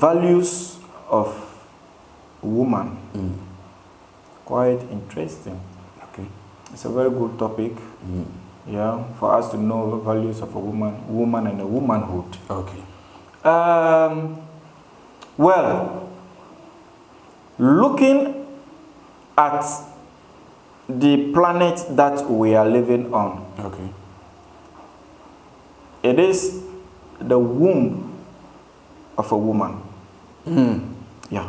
values of woman. Quite interesting. Okay. It's a very good topic. Yeah, for us to know the values of a woman, woman and a womanhood. Okay. Um, well, looking at the planet that we are living on, Okay. it is the womb of a woman. Hmm. Yeah.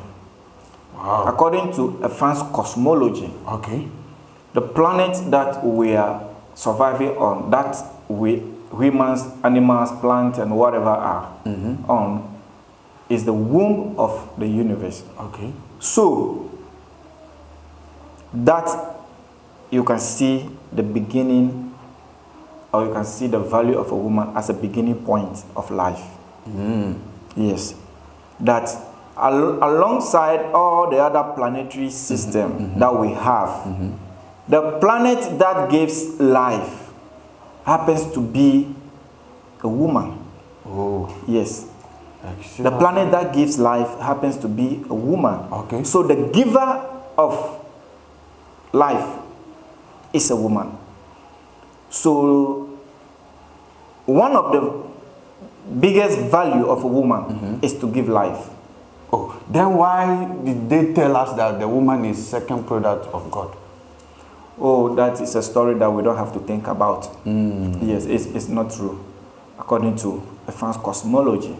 Wow. According to advanced cosmology, Okay. the planet that we are surviving on, that we humans, animals, plants, and whatever are mm-hmm. on, is the womb of the universe. Okay. So that you can see the beginning, or you can see the value of a woman as a beginning point of life. Hmm. Yes, that al- alongside all the other planetary mm-hmm. system mm-hmm. that we have, mm-hmm. the planet that gives life happens to be a woman. Oh. Yes. The planet that gives life happens to be a woman. Okay. So the giver of life is a woman. So one of the biggest value of a woman is to give life. Oh, then why did they tell us that the woman is second product of God? Oh, that is a story that we don't have to think about. Yes, it's, it's not true, according to advanced cosmology.